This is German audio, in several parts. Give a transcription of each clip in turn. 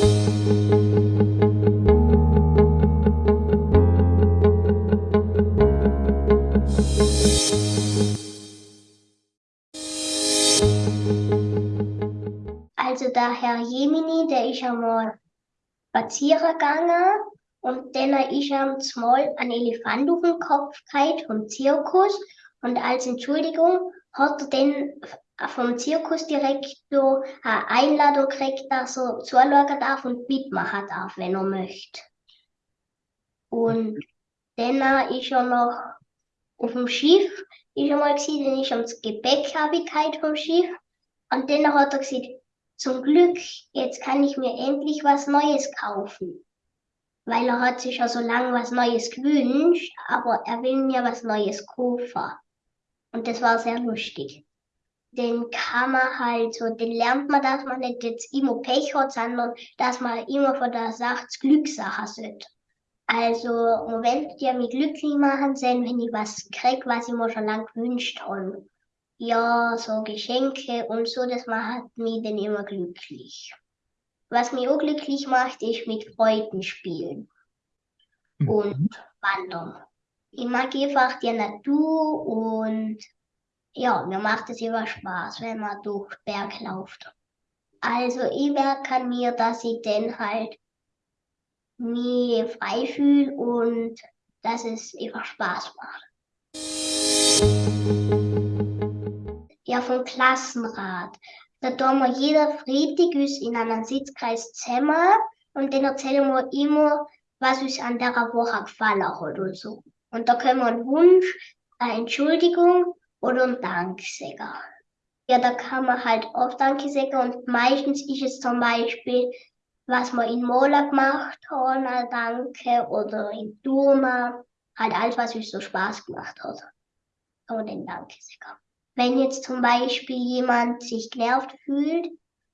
Also der Herr Jemini, der ist einmal spazieren gegangen und dann ist ihm mal ein Elefant auf den Kopf gehabt vom Zirkus. Und als Entschuldigung hat er dann vom Zirkusdirektor eine Einladung gekriegt, dass er zuschauen darf und mitmachen darf, wenn er möchte. Und dann ist er noch auf dem Schiff, ist er mal gewesen, dann ist er das Gepäck vom Schiff und dann hat er gesagt, zum Glück, jetzt kann ich mir endlich was Neues kaufen. Weil er hat sich ja so lange was Neues gewünscht, aber er will mir was Neues kaufen. Und das war sehr lustig. Den kann man halt so, den lernt man, dass man nicht jetzt immer Pech hat, sondern dass man immer von der Sache Glückssache sollte. Also, Moment, die mich glücklich machen sind, wenn ich was krieg, was ich mir schon lange gewünscht habe ja, so Geschenke und so, das macht mich dann immer glücklich. Was mich auch glücklich macht, ist mit Freunden spielen mhm. und wandern. Ich mag einfach die Natur und ja, mir macht es immer Spaß, wenn man durch Berg läuft. Also ich merke an mir, dass ich dann halt mich frei fühle und dass es einfach Spaß macht ja vom Klassenrat. Da tun wir jeder Freitag uns in einem Sitzkreis zusammen und dann erzählen wir immer, was uns an der Woche gefallen hat oder so. Und da können wir einen Wunsch, eine Entschuldigung oder einen Dank sagen. Ja, da kann man halt oft Danke sagen und meistens ist es zum Beispiel, was wir in Mola gemacht ein Danke oder in Turma, halt alles, was uns so Spaß gemacht hat. Und den Danke sagen wenn jetzt zum Beispiel jemand sich genervt fühlt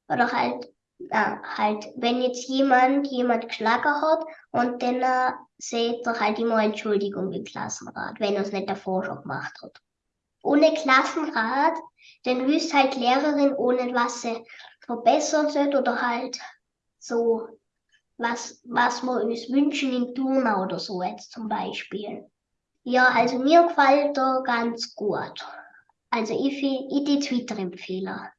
oder halt, äh, halt, wenn jetzt jemand jemand geschlagen hat und dann äh, seht er halt immer Entschuldigung im Klassenrat, wenn er es nicht davor schon gemacht hat. Ohne Klassenrat, dann wüsste halt Lehrerin ohne was sie verbessern sollte oder halt so was, was wir uns wünschen in Turma oder so jetzt zum Beispiel. Ja, also mir gefällt er ganz gut. Also ich, ich die Twitter-Empfehler.